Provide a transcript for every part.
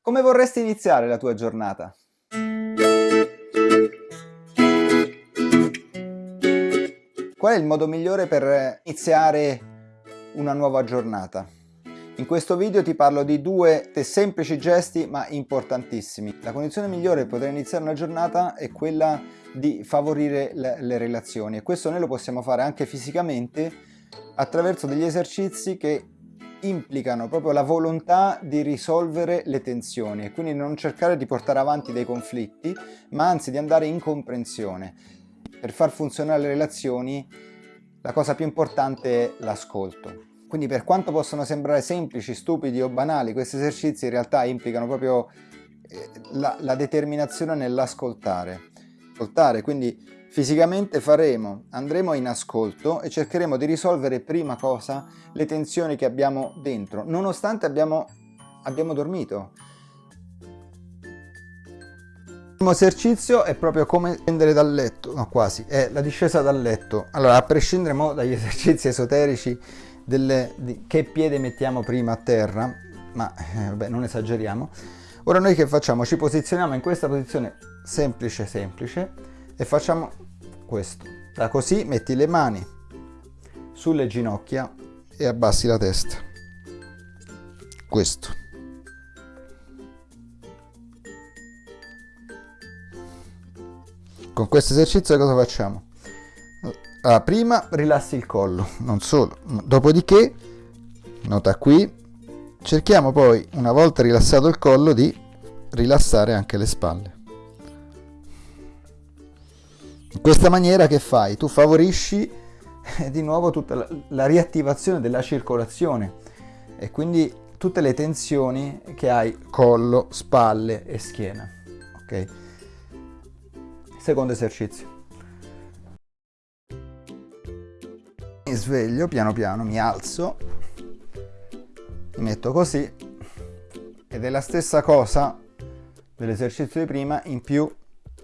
Come vorresti iniziare la tua giornata? Qual è il modo migliore per iniziare una nuova giornata? In questo video ti parlo di due semplici gesti ma importantissimi. La condizione migliore per poter iniziare una giornata è quella di favorire le, le relazioni e questo noi lo possiamo fare anche fisicamente attraverso degli esercizi che implicano proprio la volontà di risolvere le tensioni e quindi non cercare di portare avanti dei conflitti ma anzi di andare in comprensione. Per far funzionare le relazioni la cosa più importante è l'ascolto. Quindi per quanto possono sembrare semplici, stupidi o banali, questi esercizi in realtà implicano proprio eh, la, la determinazione nell'ascoltare. Ascoltare, quindi fisicamente faremo, andremo in ascolto e cercheremo di risolvere prima cosa le tensioni che abbiamo dentro, nonostante abbiamo, abbiamo dormito. Il primo esercizio è proprio come scendere dal letto, no quasi, è la discesa dal letto. Allora, a prescindere dagli esercizi esoterici delle, di che piede mettiamo prima a terra, ma eh, vabbè, non esageriamo. Ora noi che facciamo? Ci posizioniamo in questa posizione semplice semplice e facciamo questo. Da così metti le mani sulle ginocchia e abbassi la testa. Questo. Con questo esercizio cosa facciamo? Allora, prima rilassi il collo, non solo, dopodiché, nota qui, cerchiamo poi, una volta rilassato il collo, di rilassare anche le spalle. In questa maniera che fai? Tu favorisci eh, di nuovo tutta la, la riattivazione della circolazione e quindi tutte le tensioni che hai collo, spalle e schiena. Ok? Secondo esercizio. mi sveglio piano piano, mi alzo, metto così ed è la stessa cosa dell'esercizio di prima, in più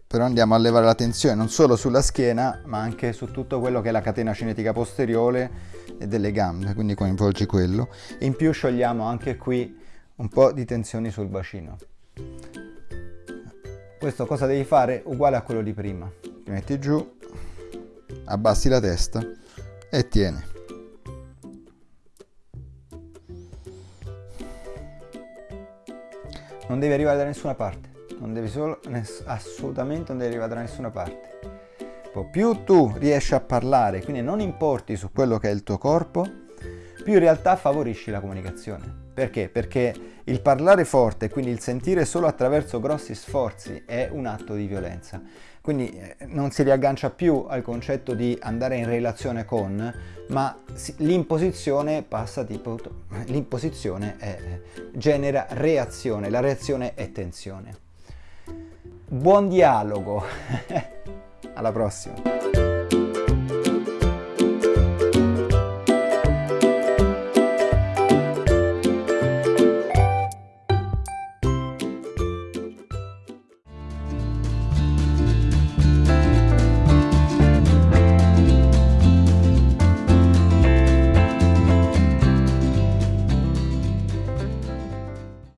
però andiamo a levare la tensione non solo sulla schiena ma anche su tutto quello che è la catena cinetica posteriore e delle gambe, quindi coinvolgi quello. In più sciogliamo anche qui un po' di tensioni sul bacino. Questo cosa devi fare? Uguale a quello di prima. Ti metti giù, abbassi la testa e tieni. Non devi arrivare da nessuna parte, non devi solo, assolutamente non devi arrivare da nessuna parte. Più tu riesci a parlare, quindi non importi su quello che è il tuo corpo, più in realtà favorisci la comunicazione. Perché? Perché il parlare forte, quindi il sentire solo attraverso grossi sforzi, è un atto di violenza. Quindi eh, non si riaggancia più al concetto di andare in relazione con, ma l'imposizione passa tipo... l'imposizione genera reazione, la reazione è tensione. Buon dialogo! Alla prossima!